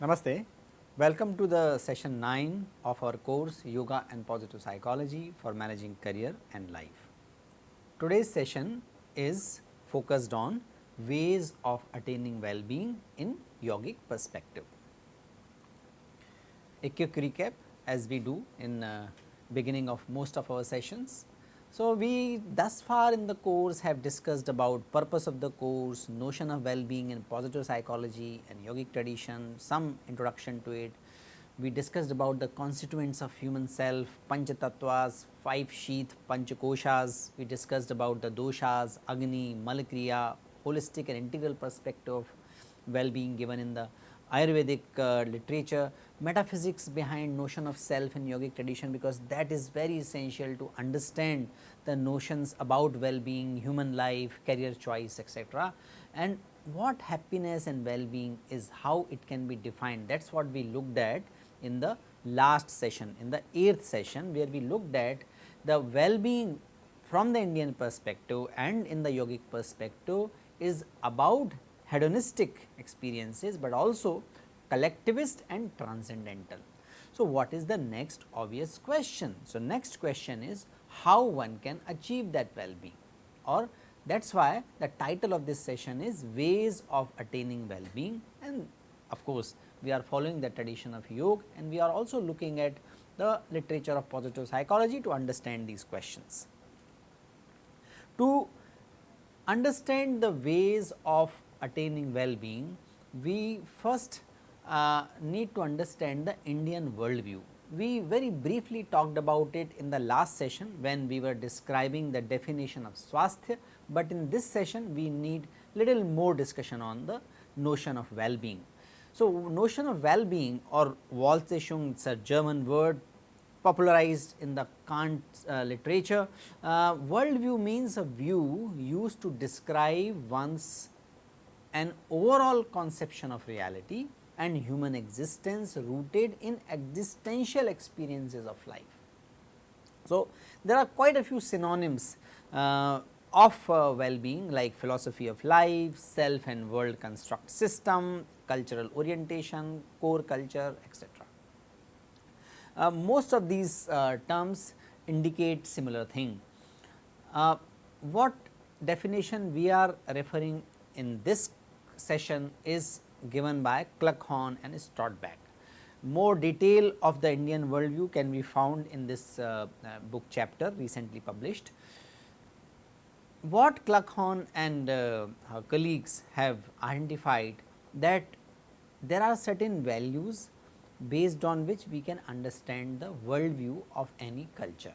Namaste. Welcome to the session 9 of our course Yoga and Positive Psychology for Managing Career and Life. Today's session is focused on ways of attaining well-being in yogic perspective. A quick recap as we do in uh, beginning of most of our sessions. So, we thus far in the course have discussed about purpose of the course, notion of well-being in positive psychology and yogic tradition, some introduction to it. We discussed about the constituents of human self, panchatatvas, five sheath, panchakoshas. We discussed about the doshas, agni, malakriya, holistic and integral perspective of well-being given in the Ayurvedic uh, literature, metaphysics behind notion of self in yogic tradition because that is very essential to understand the notions about well-being, human life, career choice etc. and what happiness and well-being is how it can be defined that is what we looked at in the last session in the eighth session where we looked at the well-being from the Indian perspective and in the yogic perspective is about hedonistic experiences, but also collectivist and transcendental. So, what is the next obvious question? So, next question is how one can achieve that well-being or that is why the title of this session is ways of attaining well-being and of course, we are following the tradition of yoga and we are also looking at the literature of positive psychology to understand these questions. To understand the ways of attaining well-being, we first uh, need to understand the Indian worldview. We very briefly talked about it in the last session when we were describing the definition of swasthya, but in this session we need little more discussion on the notion of well-being. So, notion of well-being or Wohltätigkeit it is a German word popularized in the Kant uh, literature. Uh, worldview means a view used to describe one's an overall conception of reality and human existence rooted in existential experiences of life. So, there are quite a few synonyms uh, of uh, well-being like philosophy of life, self and world construct system, cultural orientation, core culture etc. Uh, most of these uh, terms indicate similar thing. Uh, what definition we are referring in this session is given by Kluckhohn and Strodtbeck. More detail of the Indian worldview can be found in this uh, uh, book chapter recently published. What Kluckhohn and uh, her colleagues have identified that there are certain values based on which we can understand the worldview of any culture.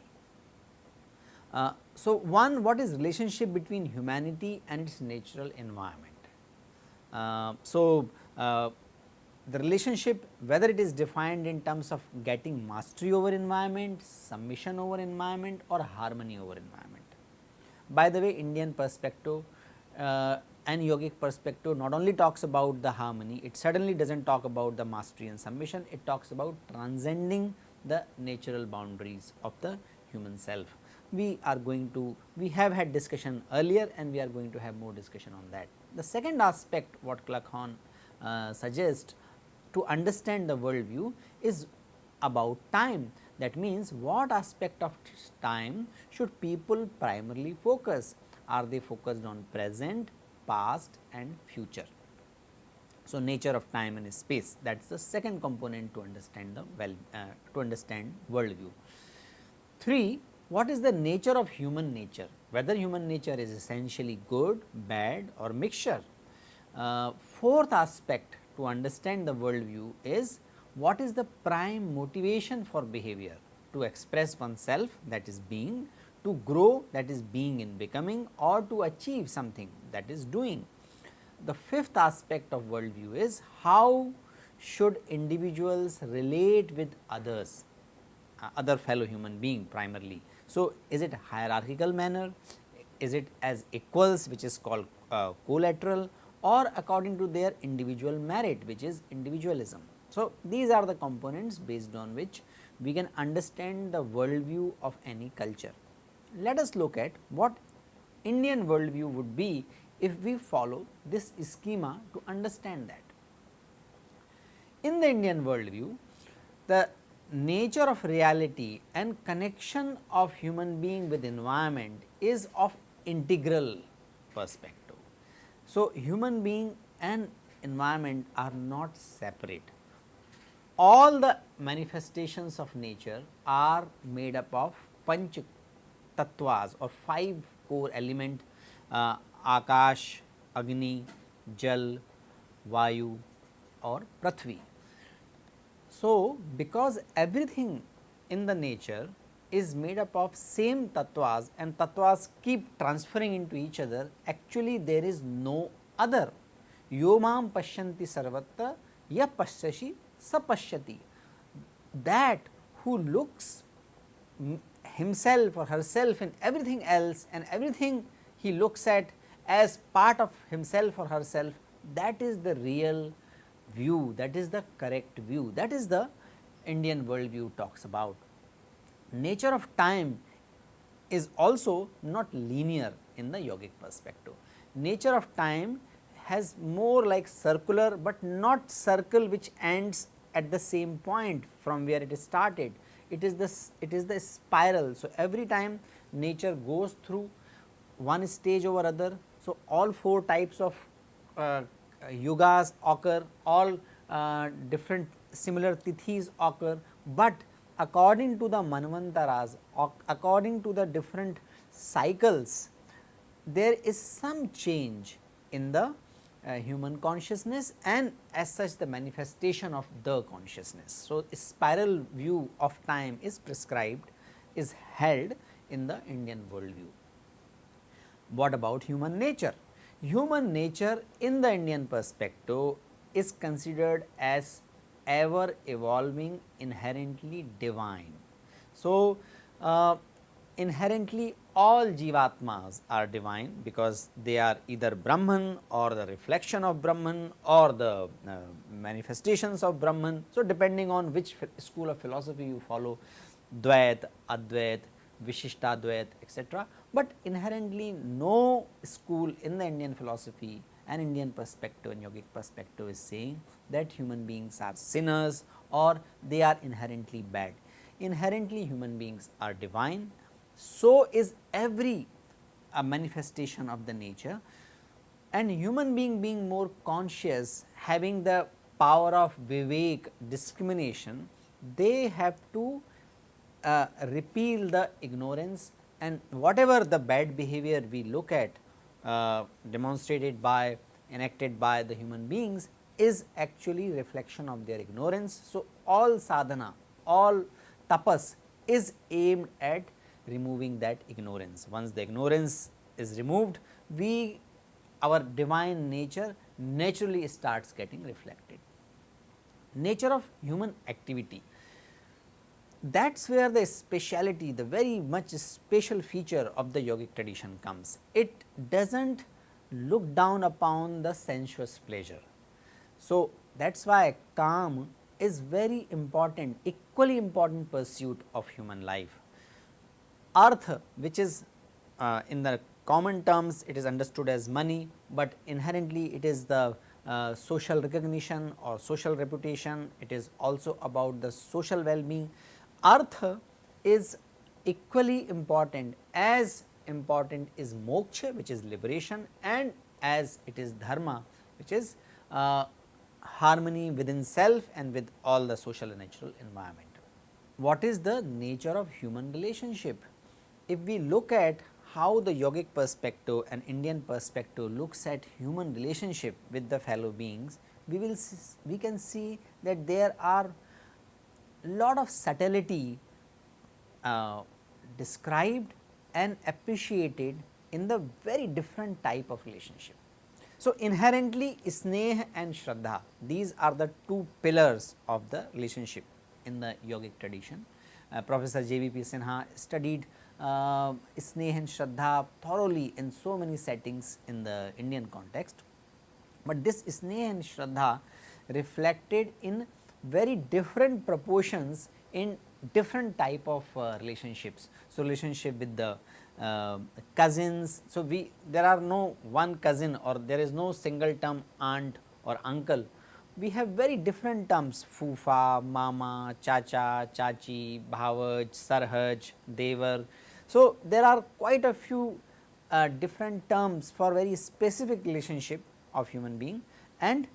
Uh, so, one what is relationship between humanity and its natural environment. Uh, so, uh, the relationship whether it is defined in terms of getting mastery over environment, submission over environment or harmony over environment. By the way Indian perspective uh, and yogic perspective not only talks about the harmony, it certainly does not talk about the mastery and submission, it talks about transcending the natural boundaries of the human self. We are going to, we have had discussion earlier and we are going to have more discussion on that. The second aspect what Kluckhohn uh, suggests to understand the worldview is about time. That means, what aspect of time should people primarily focus? Are they focused on present, past and future? So, nature of time and space that is the second component to understand the well uh, to understand world view. 3. What is the nature of human nature? Whether human nature is essentially good, bad or mixture. Uh, fourth aspect to understand the world view is what is the prime motivation for behavior to express oneself that is being, to grow that is being in becoming or to achieve something that is doing. The fifth aspect of world view is how should individuals relate with others, uh, other fellow human being primarily. So, is it hierarchical manner, is it as equals which is called uh, collateral or according to their individual merit which is individualism. So, these are the components based on which we can understand the worldview of any culture. Let us look at what Indian worldview would be if we follow this schema to understand that. In the Indian worldview, the nature of reality and connection of human being with environment is of integral perspective. So, human being and environment are not separate. All the manifestations of nature are made up of panch tattvas or five four element आकाश, अग्नि, जल, वायु और पृथ्वी। So because everything in the nature is made up of same Tatvaj and Tatvaj keep transferring into each other actually there is no other यो माम पश्यंती सर्वत्र यह पश्यशी स पश्यती that who looks himself or herself in everything else and everything he looks at as part of himself or herself that is the real view that is the correct view that is the Indian worldview talks about. Nature of time is also not linear in the yogic perspective. Nature of time has more like circular, but not circle which ends at the same point from where it started. It is the it is the spiral. So, every time nature goes through one stage over other. So, all four types of uh, yugas occur, all uh, different similar tithis occur, but according to the manvantaras, according to the different cycles, there is some change in the human consciousness and as such the manifestation of the consciousness. So, a spiral view of time is prescribed is held in the Indian worldview. What about human nature? Human nature in the Indian perspective is considered as ever evolving inherently divine. So, uh, inherently all jivatmas are divine because they are either Brahman or the reflection of Brahman or the uh, manifestations of Brahman. So, depending on which school of philosophy you follow Dvait, Advait, Vishishtadvait etc., but inherently no school in the Indian philosophy and Indian perspective and yogic perspective is saying that human beings are sinners or they are inherently bad. Inherently human beings are divine, so is every manifestation of the nature and human being being more conscious having the power of vivek discrimination, they have to uh, repeal the ignorance and whatever the bad behavior we look at uh, demonstrated by enacted by the human beings is actually reflection of their ignorance. So, all sadhana, all tapas is aimed at removing that ignorance. Once the ignorance is removed, we our divine nature naturally starts getting reflected. Nature of human activity that is where the speciality, the very much special feature of the yogic tradition comes. It does not look down upon the sensuous pleasure. So, that is why kaam is very important, equally important pursuit of human life. Artha which is uh, in the common terms it is understood as money, but inherently it is the uh, social recognition or social reputation, it is also about the social well-being artha is equally important as important is moksha which is liberation and as it is dharma which is uh, harmony within self and with all the social and natural environment. What is the nature of human relationship? If we look at how the yogic perspective and Indian perspective looks at human relationship with the fellow beings, we will we can see that there are a lot of subtlety uh, described and appreciated in the very different type of relationship. So, inherently sneh and shraddha these are the two pillars of the relationship in the yogic tradition. Uh, Professor J.B.P. Sinha studied uh, sneh and shraddha thoroughly in so many settings in the Indian context. but this sneha and shraddha reflected in very different proportions in different type of uh, relationships. So, relationship with the uh, cousins. So, we there are no one cousin or there is no single term aunt or uncle. We have very different terms fufa, mama, chacha, chachi, bhavaj, sarhaj, devar. So, there are quite a few uh, different terms for very specific relationship of human being and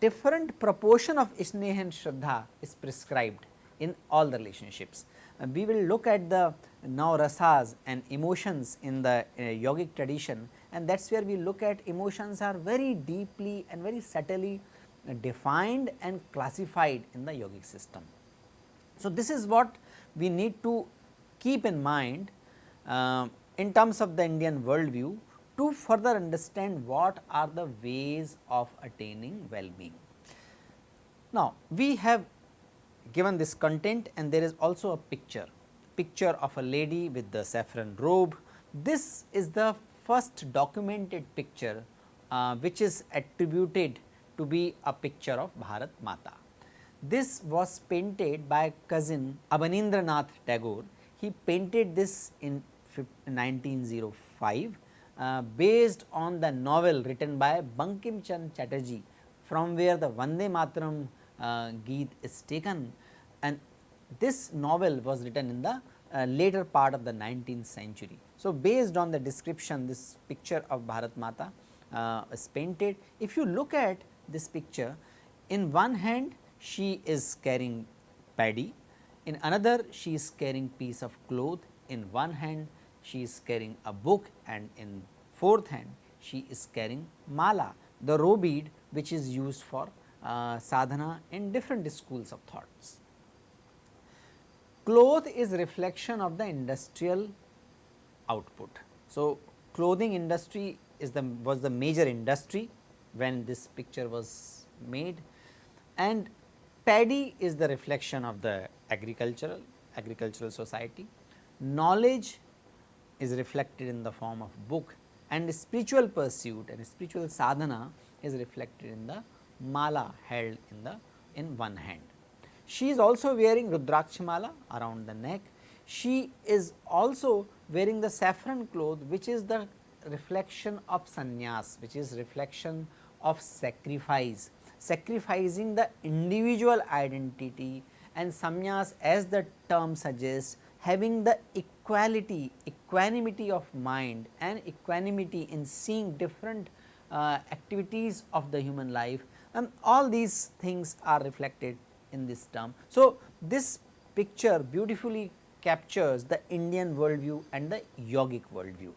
different proportion of sneha and shraddha is prescribed in all the relationships. Uh, we will look at the now rasas and emotions in the uh, yogic tradition and that is where we look at emotions are very deeply and very subtly uh, defined and classified in the yogic system. So, this is what we need to keep in mind uh, in terms of the Indian worldview to further understand what are the ways of attaining well-being. Now, we have given this content and there is also a picture, picture of a lady with the saffron robe. This is the first documented picture uh, which is attributed to be a picture of Bharat Mata. This was painted by cousin Abanindranath Tagore. He painted this in 1905 uh, based on the novel written by Bankim Chand Chatterjee from where the Vande Mataram uh, Geet is taken and this novel was written in the uh, later part of the 19th century. So, based on the description this picture of Bharat Mata uh, is painted. If you look at this picture in one hand she is carrying paddy, in another she is carrying piece of cloth, in one hand she is carrying a book and in fourth hand she is carrying mala the robe bead which is used for uh, sadhana in different schools of thoughts. Cloth is reflection of the industrial output. So, clothing industry is the was the major industry when this picture was made and paddy is the reflection of the agricultural agricultural society. Knowledge is reflected in the form of book and spiritual pursuit and spiritual sadhana is reflected in the mala held in the in one hand. She is also wearing Rudrakshmala around the neck. She is also wearing the saffron cloth which is the reflection of sannyas which is reflection of sacrifice, sacrificing the individual identity and sannyas as the term suggests having the equality, equanimity of mind and equanimity in seeing different uh, activities of the human life and all these things are reflected in this term. So, this picture beautifully captures the Indian worldview and the yogic worldview.